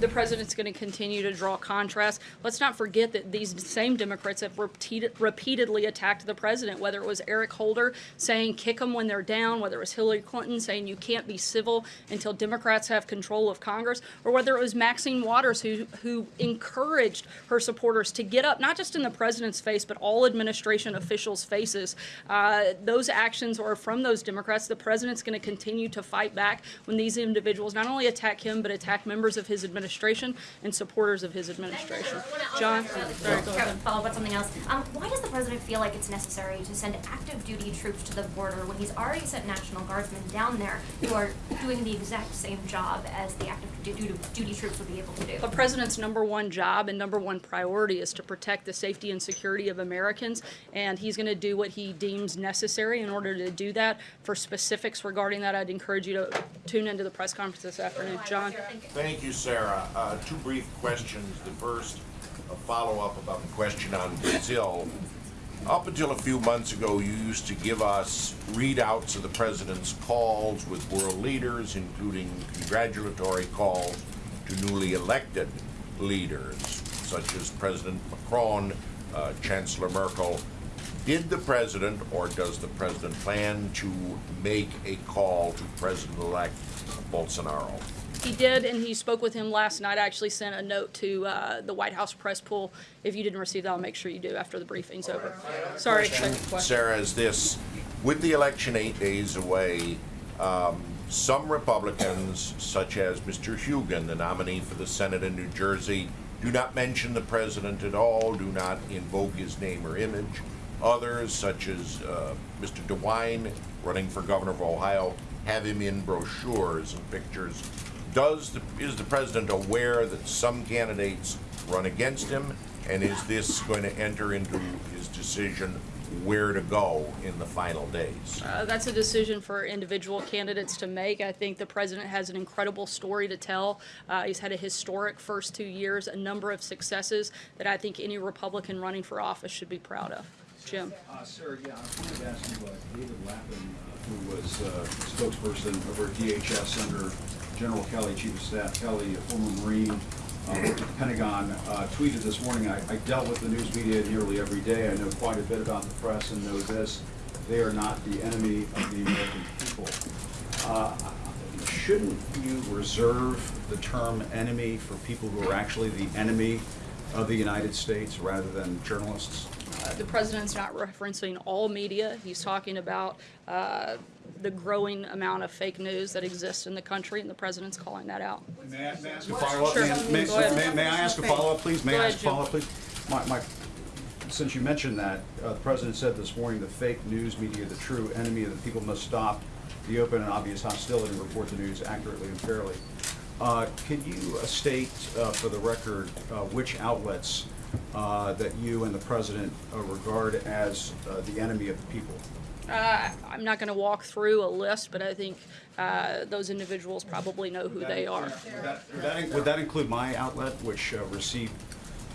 The president's going to continue to draw contrast. Let's not forget that these same Democrats have repeated, repeatedly attacked the president, whether it was Eric Holder saying kick them when they're down, whether it was Hillary Clinton saying you can't be civil until Democrats have control of Congress, or whether it was Maxine Waters who, who encouraged her supporters to get up, not just in the president's face, but all administration officials' faces. Uh, those actions are from those Democrats. The president's going to continue to fight back when these individuals not only attack him, but attack members of his administration and supporters of his administration. John? Sorry, go ahead. Follow up on something else. Um, why does the president feel like it's necessary to send active duty troops to the border when he's already sent National Guardsmen down there who are doing the exact same job as the active du- du- duty troops would be able to do? The president's number one job and number one priority is to protect the safety and security of Americans, and he's going to do what he deems necessary in order to do that. For specifics regarding that, I'd encourage you to tune into the press conference this afternoon. John? Thank you, Sarah. Uh, Two brief questions. The first, a follow-up about the question on Brazil. Up until a few months ago, you used to give us readouts of the president's calls with world leaders, including congratulatory calls to newly elected leaders, such as President Macron, uh, Chancellor Merkel. Did the president, or does the president plan to make a call to President-elect Bolsonaro? He did, and he spoke with him last night. I actually sent a note to uh, the White House press pool. If you didn't receive that, I'll make sure you do after the briefing's over. Sorry. Sarah, is this, with the election eight days away, um, some Republicans, such as Mr. Hugin, the nominee for the Senate in New Jersey, do not mention the president at all, do not invoke his name or image. Others, such as uh, Mr. DeWine, running for governor of Ohio, have him in brochures and pictures. Does the, is the president aware that some candidates run against him? And is this going to enter into his decision where to go in the final days? Uh, that's a decision for individual candidates to make. I think the president has an incredible story to tell. Uh, he's had a historic first two years, a number of successes that I think any Republican running for office should be proud of. Jim? Uh, Sarah, yeah, I wanted to ask you, uh, David Lapan, uh, who was uh, spokesperson over DHS under General Kelly, Chief of Staff Kelly, a former Marine, uh, at the Pentagon, uh, tweeted this morning, I, I dealt with the news media nearly every day. I know quite a bit about the press and know this. They are not the enemy of the American people. Uh, shouldn't you reserve the term enemy for people who are actually the enemy of the United States rather than journalists? Uh, the president's not referencing all media. He's talking about uh, the growing amount of fake news that exists in the country, and the president's calling that out. May I may I ask a follow-up? Sure. May, ahead. may- may I ask a follow-up, please? May Go I ahead, a follow-up, please? My, my, since you mentioned that, uh, the president said this morning, the fake news media, the true enemy of the people must stop the open and obvious hostility and report the news accurately and fairly. Uh, Could you uh, state uh, for the record uh, which outlets uh, that you and the president uh, regard as uh, the enemy of the people? Uh, I'm not going to walk through a list, but I think uh, those individuals probably know who they are. Would that- Would that, would that include my outlet, which uh, received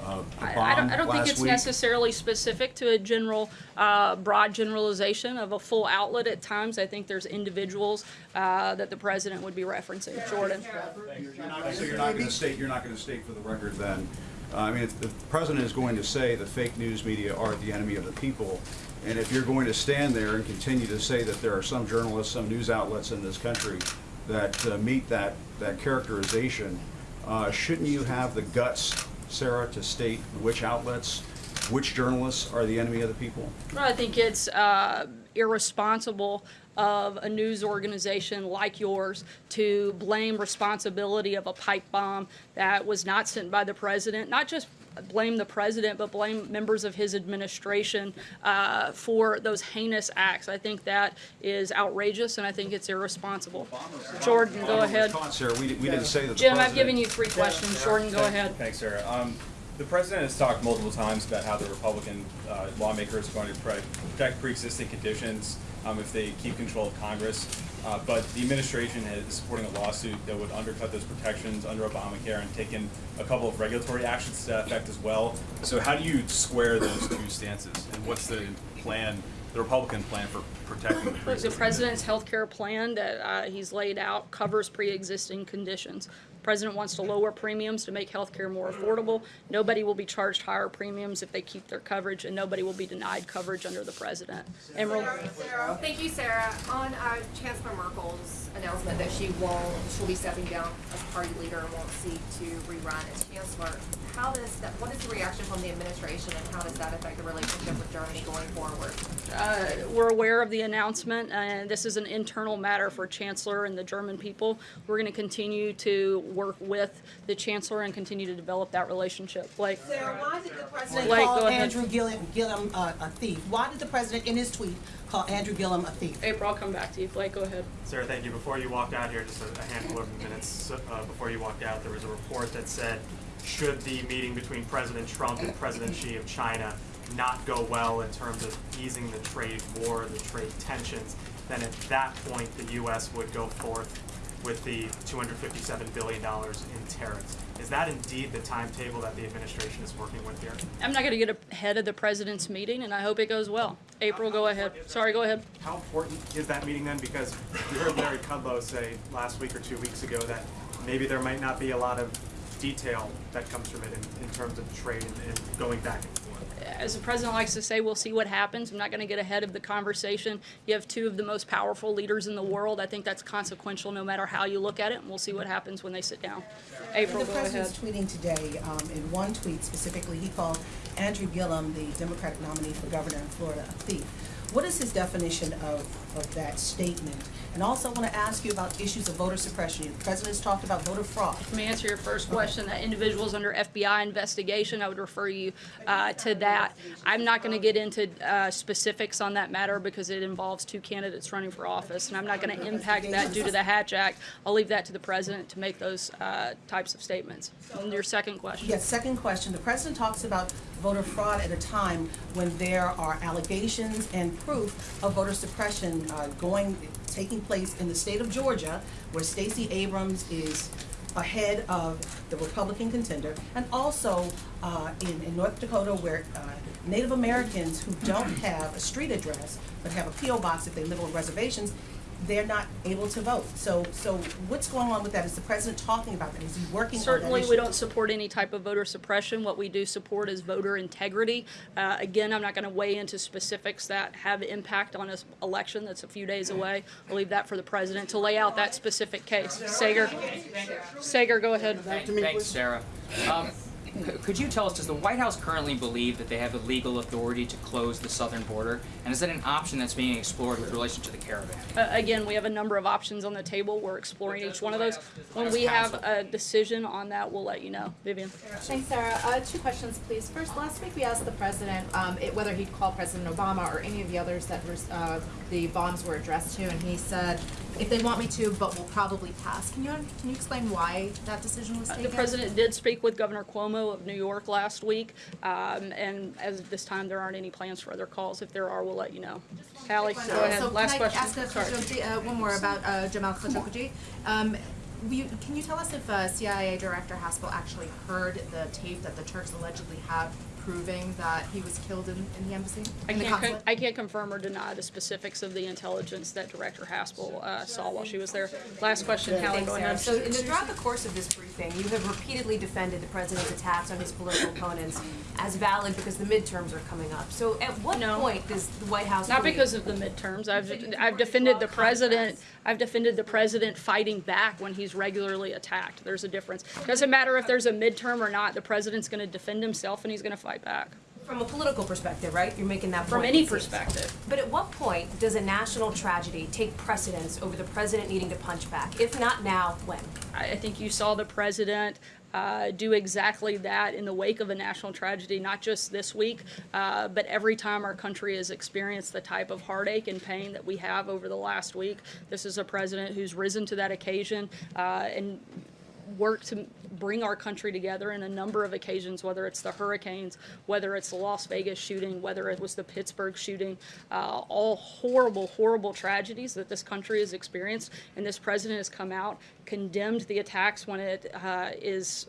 uh, the I, I bomb don't, I don't think it's week? necessarily specific to a general, uh, broad generalization of a full outlet at times. I think there's individuals uh, that the president would be referencing. Jordan. So you're not going to state, you're not going to state for the record then, uh, I mean, if the president is going to say the fake news media are the enemy of the people, and if you're going to stand there and continue to say that there are some journalists, some news outlets in this country that uh, meet that, that characterization, uh, shouldn't you have the guts, Sarah, to state which outlets, which journalists are the enemy of the people? Well, I think it's uh, irresponsible of a news organization like yours to blame responsibility of a pipe bomb that was not sent by the president, not just blame the president, but blame members of his administration uh, for those heinous acts. I think that is outrageous, and I think it's irresponsible. Jordan, go ahead. Sarah, we, we didn't say that the Jim, I've given you three questions. Jordan, go ahead. Thanks, Sarah. Um, the president has talked multiple times about how the Republican uh, lawmakers are going to protect pre-existing conditions um, if they keep control of Congress. Uh, but the administration is supporting a lawsuit that would undercut those protections under Obamacare and taken a couple of regulatory actions to that effect as well. So how do you square those two stances? And what's the plan, the Republican plan for protecting the Look, the president's health care plan that uh, he's laid out covers pre-existing conditions. President wants to lower premiums to make health care more affordable. Nobody will be charged higher premiums if they keep their coverage, and nobody will be denied coverage under the president. Emerald? Thank you, Sarah. On uh, Chancellor Merkel's announcement that she won't, she'll be stepping down as party leader and won't seek to rerun as chancellor, how does that, what is the reaction from the administration and how does that affect the relationship with Germany going forward? Uh, We're aware of the announcement, and this is an internal matter for Chancellor and the German people. We're going to continue to work with the Chancellor and continue to develop that relationship. Blake? Sarah, why did the president Blake, call. Andrew Gillum, Gillum uh, a thief? Why did the president in his tweet call Andrew Gillum a thief? April, I'll come back to you. Blake, go ahead. Sarah, thank you. Before you walked out here, just a a handful of minutes uh, before you walked out, there was a report that said, should the meeting between President Trump and President Xi of China not go well in terms of easing the trade war, the trade tensions, then at that point, the U.S. would go forth with the $257 billion in tariffs. Is that indeed the timetable that the administration is working with here? I'm not going to get ahead of the president's meeting, and I hope it goes well. April, go ahead. Sorry, go ahead. How important is that meeting then? Because we heard Larry Kudlow say last week or two weeks ago that maybe there might not be a lot of detail that comes from it in, in terms of trade and, and going back and forth. As the president likes to say, we'll see what happens. I'm not going to get ahead of the conversation. You have two of the most powerful leaders in the world. I think that's consequential no matter how you look at it, and we'll see what happens when they sit down. April, the go ahead. president's tweeting today, um, in one tweet specifically, he called Andrew Gillum, the Democratic nominee for governor in Florida, a thief. What is his definition of, of that statement? And also, I want to ask you about issues of voter suppression. The president's talked about voter fraud. Let me answer your first question. That individuals under FBI investigation, I would refer you uh, to that. I'm not going to get into uh, specifics on that matter because it involves two candidates running for office, and I'm not going to impact that due to the Hatch Act. I'll leave that to the president to make those uh, types of statements. And your second question. Yes, second question. The president talks about voter fraud at a time when there are allegations and proof of voter suppression uh, going, taking place in the state of Georgia, where Stacey Abrams is ahead of the Republican contender, and also uh, in, in North Dakota, where uh, Native Americans who don't have a street address, but have a P.O. box if they live on reservations, they're not able to vote. So, so what's going on with that? Is the president talking about that? Is he working on that Certainly, we don't support any type of voter suppression. What we do support is voter integrity. Uh, Again, I'm not going to weigh into specifics that have impact on this election that's a few days away. I'll leave that for the president to lay out that specific case. Saagar? Saagar, go ahead. Thanks, Sarah. Um, c- Could you tell us, does the White House currently believe that they have the legal authority to close the southern border? And is that an option that's being explored with relation to the caravan? Uh, Again, we have a number of options on the table. We're exploring each one of those. When we have a decision on that, we'll let you know. Vivian? Thanks, Sarah. Uh, two questions, please. First, last week we asked the president um, it, whether he'd call President Obama or any of the others that was, uh, the bombs were addressed to, and he said if they want me to, but will probably pass. Can you, can you explain why that decision was taken? The president did speak with Governor Cuomo of New York last week, um, and as of this time, there aren't any plans for other calls. If there are, we'll let you know. Hallie, go So ahead. Last can I question. ask a. Uh, one more about uh, Jamal Khashoggi? Um, you- can you tell us if uh, CIA Director Haspel actually heard the tape that the Turks allegedly have proving that he was killed in, in the embassy? I in the can't, con- consulate? I can't confirm or deny the specifics of the intelligence that Director Haspel uh, saw while she was there. Last question, Hallie, Thanks, go Sarah. ahead. So in the, throughout the course of this briefing, you have repeatedly defended the president's attacks on his political opponents as valid because the midterms are coming up. So at what point does the White House Not believe- because of the midterms. I've, I've defended the president, I've defended the president fighting back when he's regularly attacked. There's a difference. Doesn't matter if there's a midterm or not, the president's gonna defend himself and he's gonna fight back. From a political perspective, right? You're making that point. From any perspective. But at what point does a national tragedy take precedence over the president needing to punch back? If not now, when? I, I think you saw the president uh, do exactly that in the wake of a national tragedy, not just this week, uh, but every time our country has experienced the type of heartache and pain that we have over the last week. This is a president who's risen to that occasion uh, and worked to bring our country together in a number of occasions, whether it's the hurricanes, whether it's the Las Vegas shooting, whether it was the Pittsburgh shooting, uh, all horrible, horrible tragedies that this country has experienced. And this president has come out, condemned the attacks when it uh, is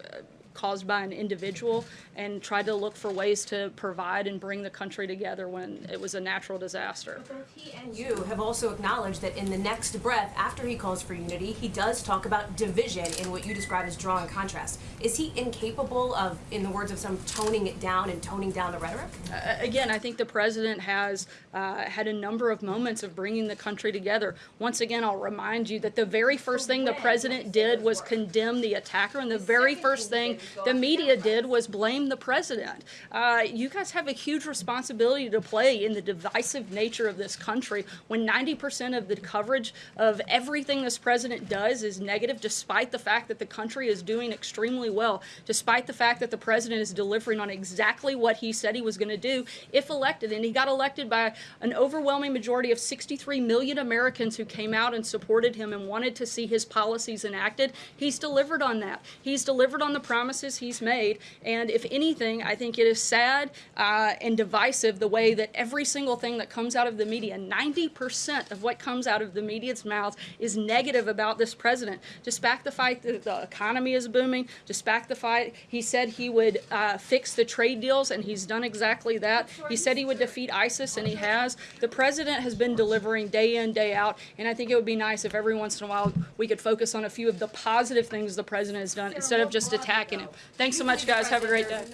caused by an individual, and tried to look for ways to provide and bring the country together when it was a natural disaster. Both He and you have also acknowledged that in the next breath, after he calls for unity, he does talk about division in what you describe as drawing contrast. Is he incapable of, in the words of some, toning it down and toning down the rhetoric? Uh, again, I think the president has uh, had a number of moments of bringing the country together. Once again, I'll remind you that the very first thing the president did was condemn the attacker, and the very first thing the media did was blame the president. Uh, you guys have a huge responsibility to play in the divisive nature of this country when 90% of the coverage of everything this president does is negative, despite the fact that the country is doing extremely well, despite the fact that the president is delivering on exactly what he said he was going to do if elected. And he got elected by an overwhelming majority of 63 million Americans who came out and supported him and wanted to see his policies enacted. He's delivered on that. He's delivered on the promises he's made. And if anything, I think it is sad uh, and divisive the way that every single thing that comes out of the media, 90% of what comes out of the media's mouths is negative about this president. Despite the fact that the economy is booming, despite the fact he said he would uh, fix the trade deals, and he's done exactly that. He said he would defeat ISIS, and he has. The president has been delivering day in, day out, and I think it would be nice if every once in a while we could focus on a few of the positive things the president has done instead of just attacking Thanks so much, guys. Have a great day.